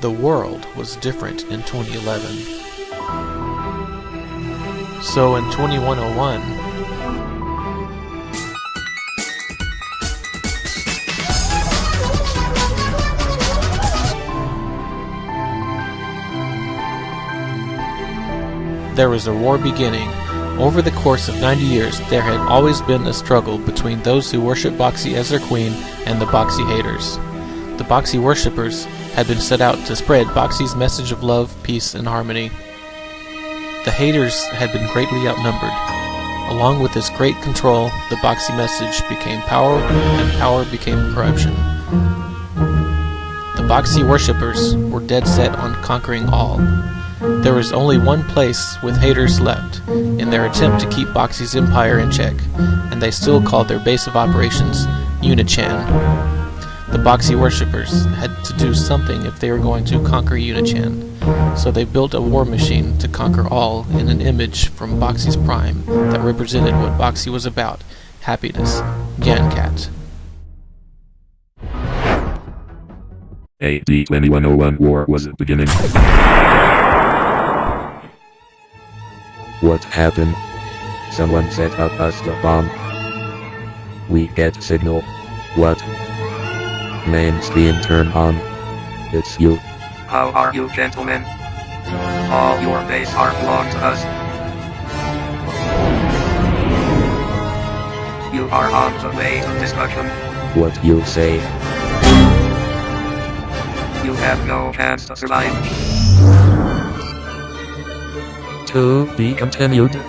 The world was different in 2011. So in 2101, there was a war beginning. Over the course of 90 years, there had always been a struggle between those who worship Boxxy as their queen and the Boxxy haters. The Boxxy worshippers had been set out to spread Boxxy's message of love, peace, and harmony. The haters had been greatly outnumbered. Along with this great control, the Boxxy message became power, and power became corruption. The Boxxy worshippers were dead set on conquering all. There was only one place with haters left, in their attempt to keep Boxxy's empire in check, and they still called their base of operations Unichan. The Boxxy worshippers had to do something if they were going to conquer Unichan, so they built a war machine to conquer all in an image from Boxxy's prime that represented what Boxxy was about, happiness, Nyan Cat. AD 2101 war was beginning. What happened? Someone set up us the bomb. We get signal. What? Main screen turn on. It's you. How are you gentlemen? All your base are belong to us. You are on the way to destruction. What you say? You have no chance to survive. To be continued.